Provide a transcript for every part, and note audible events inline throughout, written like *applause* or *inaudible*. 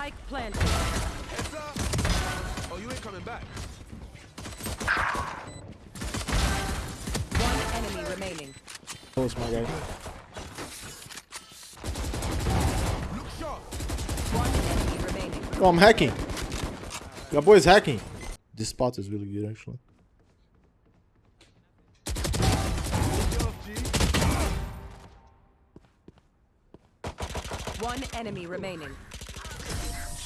Spike planted. Heads up. Oh, you ain't coming back. One enemy remaining. Close, my guy. Look sharp. One enemy remaining. Oh, I'm hacking. Your boy is hacking. This spot is really good, actually. Get off, G. One enemy remaining.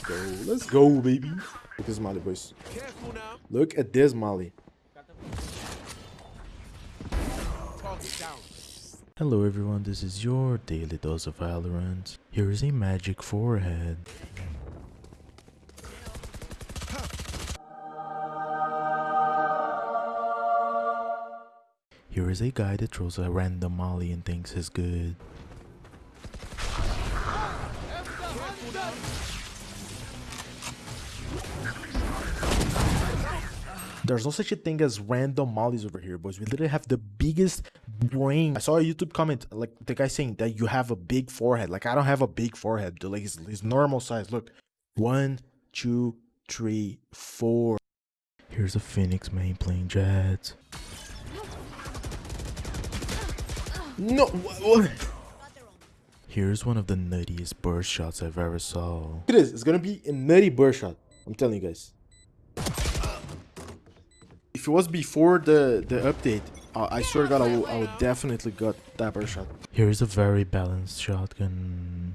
Let's go. Let's go, baby. Look at this Molly, boys. Look at this Molly. Hello everyone, this is your daily dose of Valorant. Here is a magic forehead. Here is a guy that throws a random molly and thinks he's good. There's no such a thing as random mollies over here, boys. We literally have the biggest brain. I saw a YouTube comment, like the guy saying that you have a big forehead. Like I don't have a big forehead. dude. Like it's normal size. Look, one, two, three, four. Here's a Phoenix main playing Jets. No. wha- wha- Here's one of the nuttiest burst shots I've ever saw. Look at this. It's gonna be a nutty burst shot. I'm telling you guys. If it was before the the update, uh, I swear to God, I would, I would definitely got that burst shot. Here's a very balanced shotgun.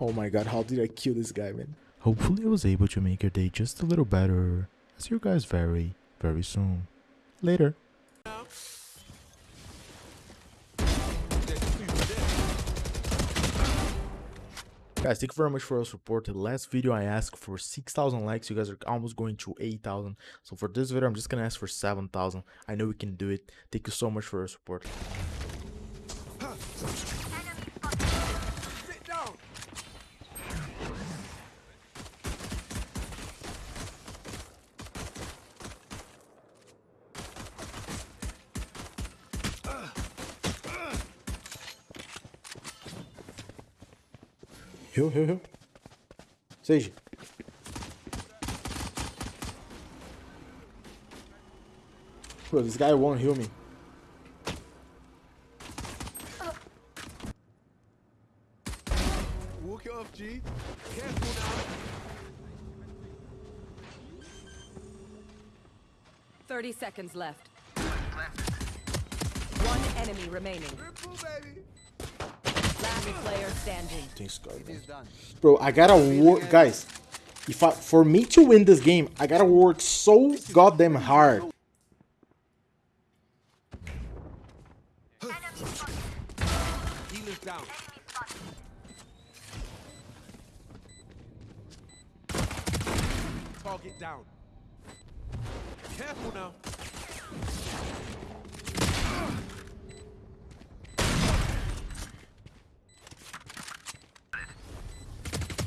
Oh my God, how did I kill this guy, man? Hopefully I was able to make your day just a little better. I'll see you guys very, very soon. Later. Guys, thank you very much for your support. The last video I asked for 6,000 likes. You guys are almost going to 8,000. So for this video, I'm just gonna ask for 7,000. I know we can do it. Thank you so much for your support. Heal, heal, heal. Sage. Bro, this guy won't heal me. Walk it off, G. Careful now. Thirty seconds left. One enemy remaining. Triple, baby. Last player standing. Thanks, God. man. Bro, I gotta work, guys. If I, for me to win this game, I gotta work so goddamn hard. Target down. Careful now.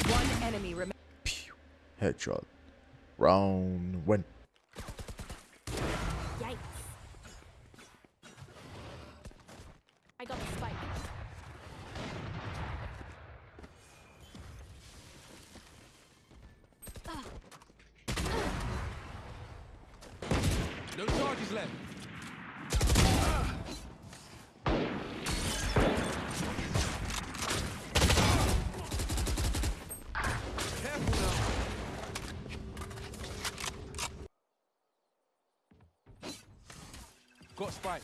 One enemy. Headshot. Round one. Yikes. I got the spike. No charges left. Careful now. Got spike.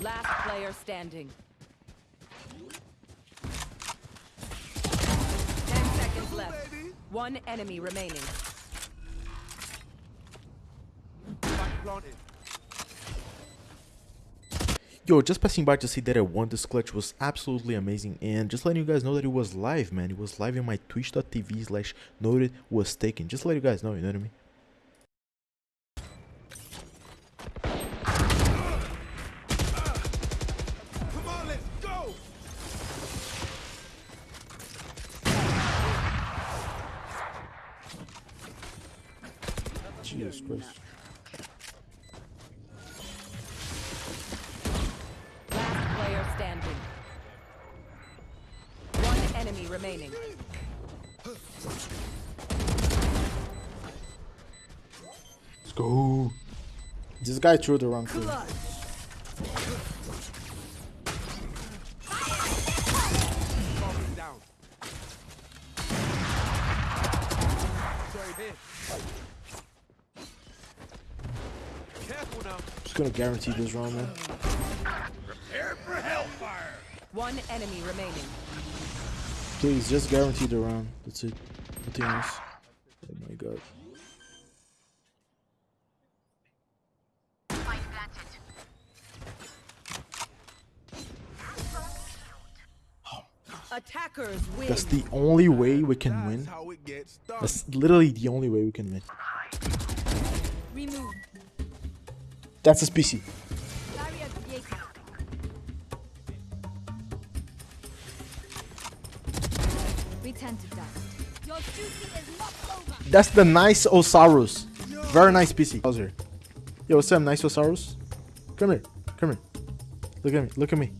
Last player standing. Ten seconds left. One enemy remaining. Spike planted. Yo, just passing by to see that I won this clutch was absolutely amazing and just letting you guys know that it was live, man. It was live in my twitch.tv slash noted was taken. Just let you guys know, you know what I mean? Jesus Christ. Remaining. Let's go. This guy threw the wrong thing. Falling down. Sorry, here. Careful now. Just gonna guarantee this round, man. Prepare for hellfire! One enemy remaining. Please, just guarantee the round. That's it. Nothing else. Oh my god. Attackers win. That's the only way we can win. how it gets done. That's literally the only way we can win. Remove. That's a PC. That's the nice Osiris. Very nice PC. How's here? Yo, what's up, nice Osiris? Come here. Come here. Look at me. Look at me.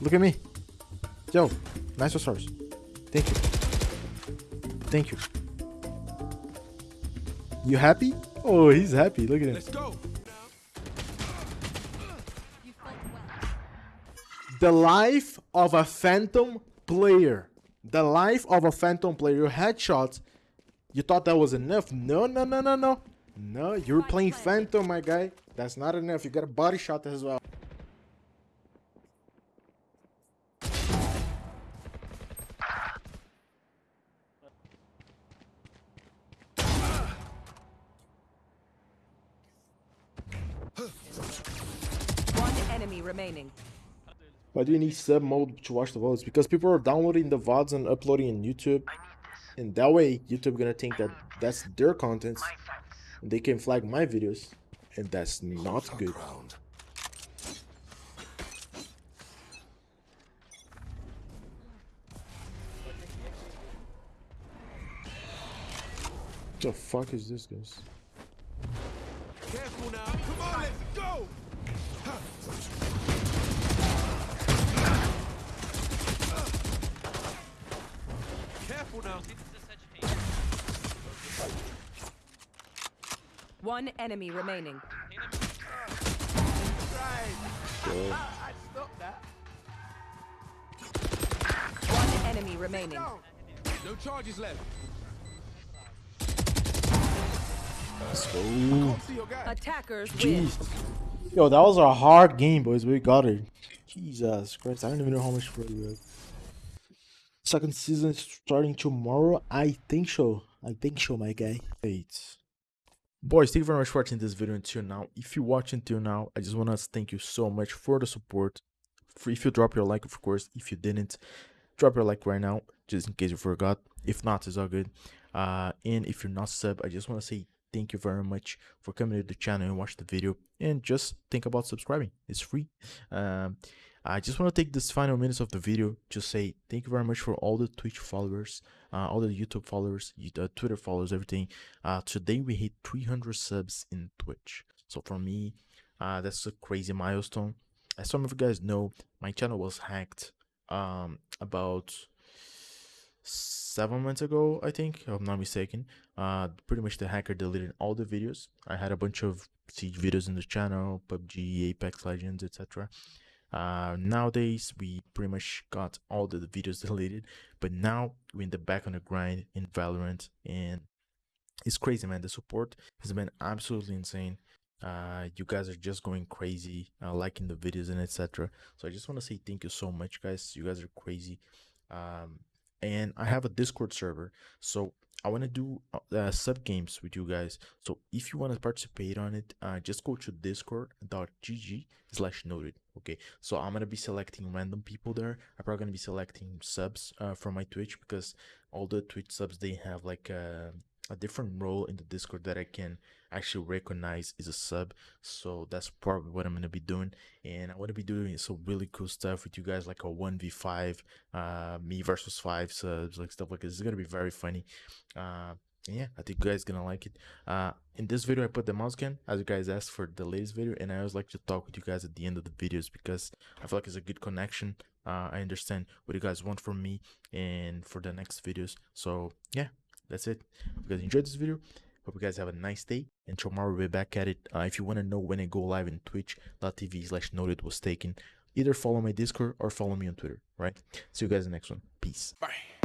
Look at me. Yo, nice Osiris. Thank you. Thank you. You happy? Oh, he's happy. Look at him. Let's go. You fought well. The life of a phantom player. The life of a phantom player. Your headshots. You thought that was enough? No, no, no, no, no. No, you're playing phantom, my guy. That's not enough. You got a body shot as well. One enemy remaining. Why do you need sub mode to watch the VODs? Because people are downloading the VODs and uploading in YouTube. And that way, YouTube gonna think that that's their content. And they can flag my videos. And that's not good. The fuck is this, guys? Careful now. Come on, let's go. Careful now. One enemy remaining. I stopped that. One enemy remaining. No charges left. Let's go. Can't see your guy. Attackers win. Yo, that was a hard game, boys. We got it. Jesus Christ. I don't even know how much for you. Second season starting tomorrow. I think so. I think so, my guy. Wait. Boys, thank you very much for watching this video until now. If you watch until now, I just want to thank you so much for the support. For if you drop your like, of course. If you didn't, drop your like right now, just in case you forgot. If not, it's all good. Uh, and if you're not sub, I just want to say thank you very much for coming to the channel and watch the video. And just think about subscribing. It's free. Um, I just want to take this final minutes of the video to say thank you very much for all the Twitch followers, uh, all the YouTube followers, uh, Twitter followers, everything. Uh, today we hit 300 subs in Twitch. So for me, uh, that's a crazy milestone. As some of you guys know, my channel was hacked um, about seven months ago, I think, if I'm not mistaken. Uh, pretty much the hacker deleted all the videos. I had a bunch of siege videos in the channel, PUBG, Apex Legends, etc. Uh, nowadays, we pretty much got all the videos *laughs* deleted, but now we're in the back on the grind in Valorant, and it's crazy, man. The support has been absolutely insane. Uh, you guys are just going crazy, uh, liking the videos and etc. So I just want to say thank you so much, guys. You guys are crazy. Um, and I have a Discord server, so I want to do uh, uh, sub games with you guys. So if you want to participate on it, uh, just go to discord.gg slash noted. Okay, so I'm gonna be selecting random people there. I'm probably gonna be selecting subs uh, from my Twitch because all the Twitch subs they have like a, a different role in the Discord that I can actually recognize is a sub. So that's probably what I'm gonna be doing, and I want to be doing some really cool stuff with you guys, like a one v five, uh, me versus five subs, like stuff like this. It's gonna be very funny. Uh, yeah, I think you guys gonna like it. Uh, in this video, I put the mouse cam as you guys asked for the latest video, and I always like to talk with you guys at the end of the videos because I feel like it's a good connection. Uh, i understand what you guys want from me and for the next videos. So yeah that's it. You guys enjoyed this video. Hope you guys have a nice day and tomorrow we'll be back at it. Uh, if you want to know when i go live in twitch.tv slash noted was taken either follow my discord or follow me on twitter right? See you guys in the next one. Peace. Bye.